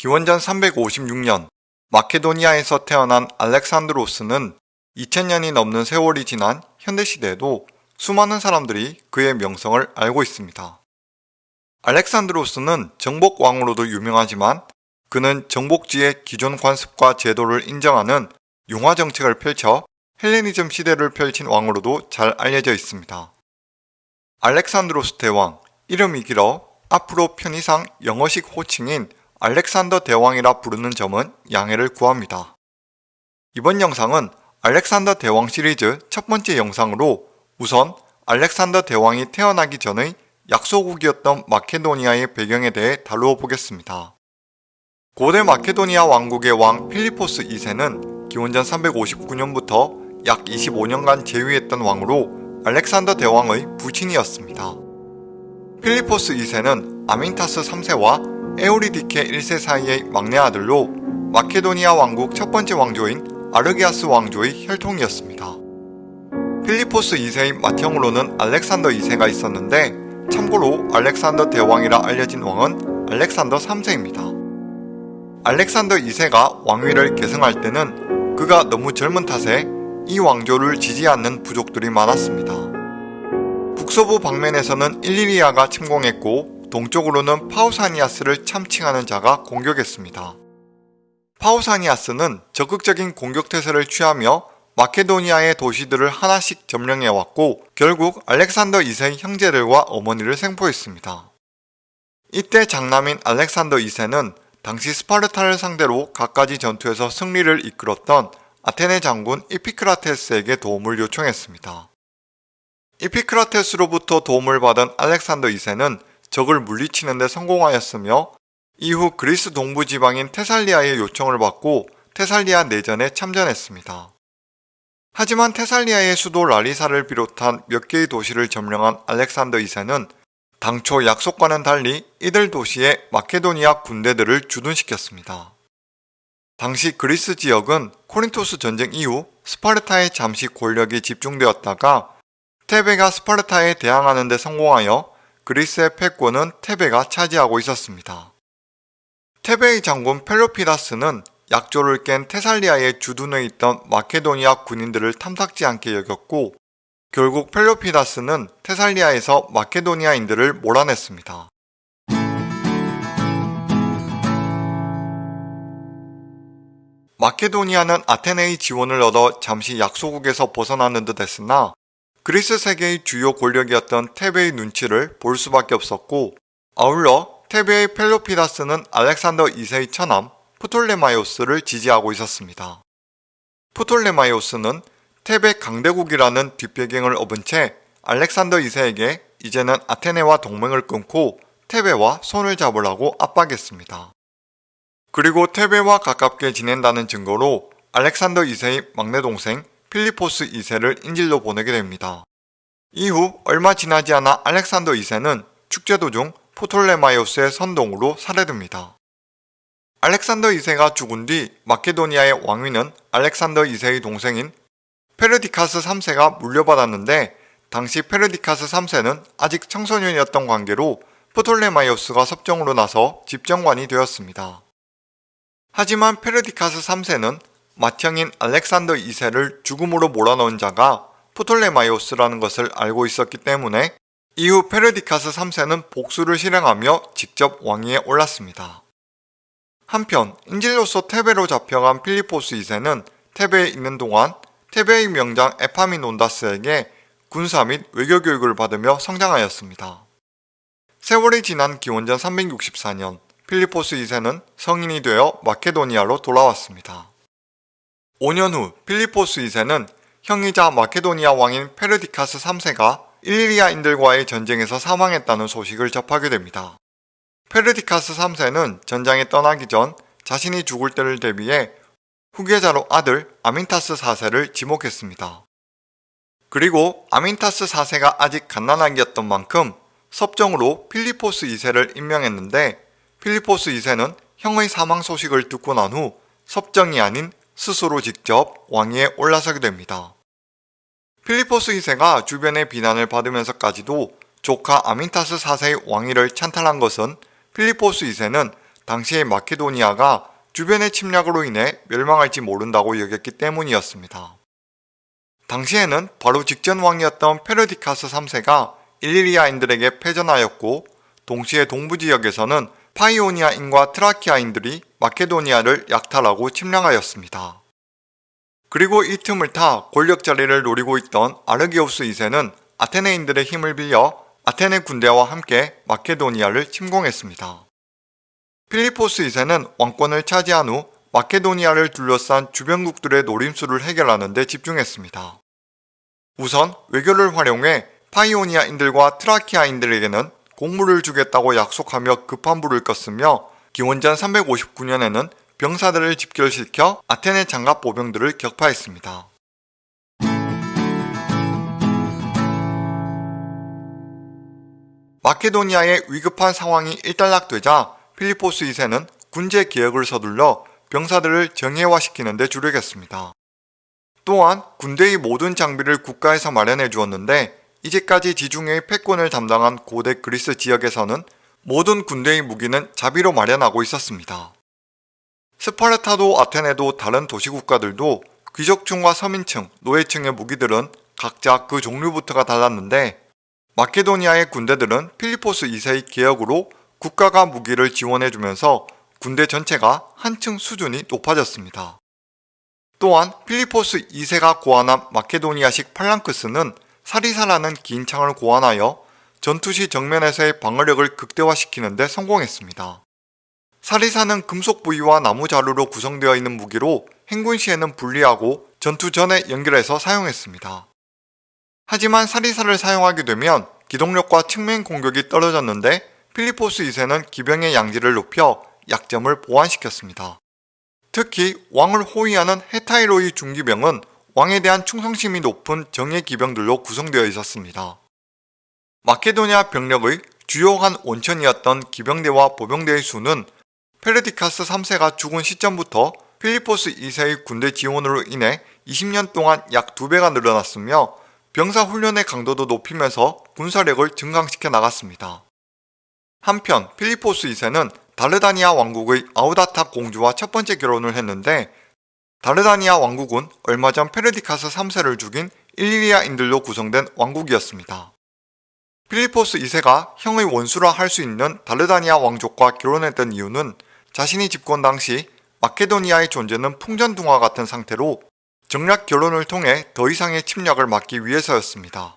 기원전 356년 마케도니아에서 태어난 알렉산드로스는 2000년이 넘는 세월이 지난 현대시대에도 수많은 사람들이 그의 명성을 알고 있습니다. 알렉산드로스는 정복왕으로도 유명하지만 그는 정복지의 기존 관습과 제도를 인정하는 융화 정책을 펼쳐 헬레니즘 시대를 펼친 왕으로도 잘 알려져 있습니다. 알렉산드로스 대왕, 이름이 길어 앞으로 편의상 영어식 호칭인 알렉산더 대왕이라 부르는 점은 양해를 구합니다. 이번 영상은 알렉산더 대왕 시리즈 첫 번째 영상으로 우선 알렉산더 대왕이 태어나기 전의 약소국이었던 마케도니아의 배경에 대해 다루어 보겠습니다. 고대 마케도니아 왕국의 왕 필리포스 2세는 기원전 359년부터 약 25년간 재위했던 왕으로 알렉산더 대왕의 부친이었습니다. 필리포스 2세는 아민타스 3세와 에오리디케 1세 사이의 막내 아들로 마케도니아 왕국 첫 번째 왕조인 아르게아스 왕조의 혈통이었습니다. 필리포스 2세의 맏형으로는 알렉산더 2세가 있었는데 참고로 알렉산더 대왕이라 알려진 왕은 알렉산더 3세입니다. 알렉산더 2세가 왕위를 계승할 때는 그가 너무 젊은 탓에 이 왕조를 지지 않는 부족들이 많았습니다. 북서부 방면에서는 일리리아가 침공했고 동쪽으로는 파우사니아스를 참칭하는 자가 공격했습니다. 파우사니아스는 적극적인 공격태세를 취하며 마케도니아의 도시들을 하나씩 점령해왔고 결국 알렉산더 2세의 형제들과 어머니를 생포했습니다. 이때 장남인 알렉산더 2세는 당시 스파르타를 상대로 갖가지 전투에서 승리를 이끌었던 아테네 장군 이피크라테스에게 도움을 요청했습니다. 이피크라테스로부터 도움을 받은 알렉산더 2세는 적을 물리치는 데 성공하였으며 이후 그리스 동부 지방인 테살리아의 요청을 받고 테살리아 내전에 참전했습니다. 하지만 테살리아의 수도 라리사를 비롯한 몇 개의 도시를 점령한 알렉산더 2세는 당초 약속과는 달리 이들 도시에 마케도니아 군대들을 주둔시켰습니다. 당시 그리스 지역은 코린토스 전쟁 이후 스파르타에 잠시 권력이 집중되었다가 테베가 스파르타에 대항하는 데 성공하여 그리스의 패권은 테베가 차지하고 있었습니다. 테베의 장군 펠로피다스는 약조를 깬 테살리아의 주둔에 있던 마케도니아 군인들을 탐탁지 않게 여겼고 결국 펠로피다스는 테살리아에서 마케도니아인들을 몰아냈습니다. 마케도니아는 아테네의 지원을 얻어 잠시 약소국에서 벗어나는 듯 했으나 그리스 세계의 주요 권력이었던 테베의 눈치를 볼 수밖에 없었고 아울러 테베의 펠로피다스는 알렉산더 2세의 처남 프톨레마이오스를 지지하고 있었습니다. 프톨레마이오스는 테베 강대국이라는 뒷배경을 업은 채 알렉산더 2세에게 이제는 아테네와 동맹을 끊고 테베와 손을 잡으라고 압박했습니다. 그리고 테베와 가깝게 지낸다는 증거로 알렉산더 2세의 막내 동생 필리포스 2세를 인질로 보내게 됩니다. 이후 얼마 지나지 않아 알렉산더 2세는 축제 도중 프톨레마이오스의 선동으로 살해됩니다. 알렉산더 2세가 죽은 뒤 마케도니아의 왕위는 알렉산더 2세의 동생인 페르디카스 3세가 물려받았는데 당시 페르디카스 3세는 아직 청소년이었던 관계로 프톨레마이오스가 섭정으로 나서 집정관이 되었습니다. 하지만 페르디카스 3세는 맏형인 알렉산더 2세를 죽음으로 몰아넣은 자가 프톨레마이오스라는 것을 알고 있었기 때문에 이후 페르디카스 3세는 복수를 실행하며 직접 왕위에 올랐습니다. 한편 인질로서 테베로 잡혀간 필리포스 2세는 테베에 있는 동안 테베의 명장 에파미논다스에게 군사 및 외교 교육을 받으며 성장하였습니다. 세월이 지난 기원전 364년 필리포스 2세는 성인이 되어 마케도니아로 돌아왔습니다. 5년 후 필리포스 2세는 형이자 마케도니아 왕인 페르디카스 3세가 일리리아인들과의 전쟁에서 사망했다는 소식을 접하게 됩니다. 페르디카스 3세는 전장에 떠나기 전 자신이 죽을 때를 대비해 후계자로 아들 아민타스 4세를 지목했습니다. 그리고 아민타스 4세가 아직 갓난아기였던 만큼 섭정으로 필리포스 2세를 임명했는데 필리포스 2세는 형의 사망 소식을 듣고 난 후 섭정이 아닌 스스로 직접 왕위에 올라서게 됩니다. 필리포스 2세가 주변의 비난을 받으면서까지도 조카 아민타스 4세의 왕위를 찬탈한 것은 필리포스 2세는 당시의 마케도니아가 주변의 침략으로 인해 멸망할지 모른다고 여겼기 때문이었습니다. 당시에는 바로 직전 왕이었던 페르디카스 3세가 일리리아인들에게 패전하였고 동시에 동부 지역에서는 파이오니아인과 트라키아인들이 마케도니아를 약탈하고 침략하였습니다. 그리고 이 틈을 타 권력 자리를 노리고 있던 아르게우스 2세는 아테네인들의 힘을 빌려 아테네 군대와 함께 마케도니아를 침공했습니다. 필리포스 2세는 왕권을 차지한 후 마케도니아를 둘러싼 주변국들의 노림수를 해결하는 데 집중했습니다. 우선 외교를 활용해 파이오니아인들과 트라키아인들에게는 공물을 주겠다고 약속하며 급한 불을 껐으며 기원전 359년에는 병사들을 집결시켜 아테네 장갑 보병들을 격파했습니다. 마케도니아의 위급한 상황이 일단락되자 필리포스 2세는 군제 개혁을 서둘러 병사들을 정예화시키는 데 주력했습니다. 또한 군대의 모든 장비를 국가에서 마련해 주었는데 이제까지 지중해의 패권을 담당한 고대 그리스 지역에서는 모든 군대의 무기는 자비로 마련하고 있었습니다. 스파르타도 아테네도 다른 도시국가들도 귀족층과 서민층, 노예층의 무기들은 각자 그 종류부터가 달랐는데 마케도니아의 군대들은 필리포스 2세의 개혁으로 국가가 무기를 지원해주면서 군대 전체가 한층 수준이 높아졌습니다. 또한 필리포스 2세가 고안한 마케도니아식 팔랑크스는 사리사라는 긴 창을 고안하여 전투시 정면에서의 방어력을 극대화시키는 데 성공했습니다. 사리사는 금속 부위와 나무 자루로 구성되어 있는 무기로 행군 시에는 분리하고 전투 전에 연결해서 사용했습니다. 하지만 사리사를 사용하게 되면 기동력과 측면 공격이 떨어졌는데 필리포스 2세는 기병의 양질을 높여 약점을 보완시켰습니다. 특히 왕을 호위하는 헤타이로이 중기병은 왕에 대한 충성심이 높은 정예 기병들로 구성되어 있었습니다. 마케도니아 병력의 주요한 원천이었던 기병대와 보병대의 수는 페르디카스 3세가 죽은 시점부터 필리포스 2세의 군대 지원으로 인해 20년 동안 약 2배가 늘어났으며 병사 훈련의 강도도 높이면서 군사력을 증강시켜 나갔습니다. 한편 필리포스 2세는 다르다니아 왕국의 아우다타 공주와 첫 번째 결혼을 했는데 다르다니아 왕국은 얼마 전 페르디카스 3세를 죽인 일리리아인들로 구성된 왕국이었습니다. 필리포스 2세가 형의 원수라 할 수 있는 다르다니아 왕족과 결혼했던 이유는 자신이 집권 당시 마케도니아의 존재는 풍전등화 같은 상태로 정략 결혼을 통해 더 이상의 침략을 막기 위해서였습니다.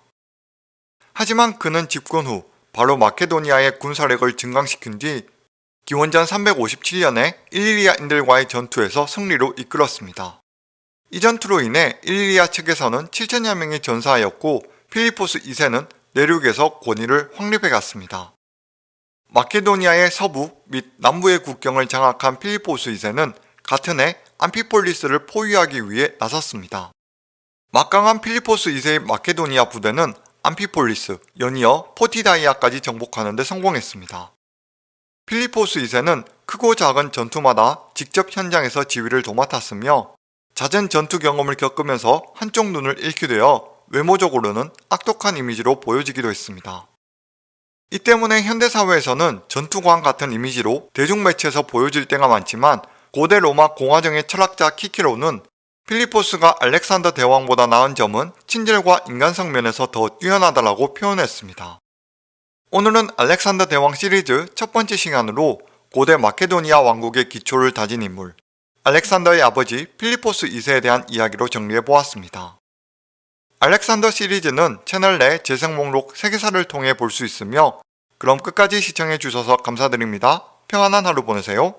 하지만 그는 집권 후 바로 마케도니아의 군사력을 증강시킨 뒤 기원전 357년에 일리리아인들과의 전투에서 승리로 이끌었습니다. 이 전투로 인해 일리리아 측에서는 7천여 명이 전사하였고 필리포스 2세는 내륙에서 권위를 확립해 갔습니다. 마케도니아의 서부 및 남부의 국경을 장악한 필리포스 2세는 같은 해 암피폴리스를 포위하기 위해 나섰습니다. 막강한 필리포스 2세의 마케도니아 부대는 암피폴리스, 연이어 포티다이아까지 정복하는 데 성공했습니다. 필리포스 2세는 크고 작은 전투마다 직접 현장에서 지휘를 도맡았으며 잦은 전투 경험을 겪으면서 한쪽 눈을 잃게 되어 외모적으로는 악독한 이미지로 보여지기도 했습니다. 이 때문에 현대사회에서는 전투광 같은 이미지로 대중매체에서 보여질 때가 많지만 고대 로마 공화정의 철학자 키키로는 필리포스가 알렉산더 대왕보다 나은 점은 친절과 인간성 면에서 더 뛰어나다라고 표현했습니다. 오늘은 알렉산더 대왕 시리즈 첫 번째 시간으로 고대 마케도니아 왕국의 기초를 다진 인물 알렉산더의 아버지 필리포스 2세에 대한 이야기로 정리해보았습니다. 알렉산더 시리즈는 채널 내 재생 목록 세계사를 통해 볼 수 있으며 그럼 끝까지 시청해주셔서 감사드립니다. 평안한 하루 보내세요.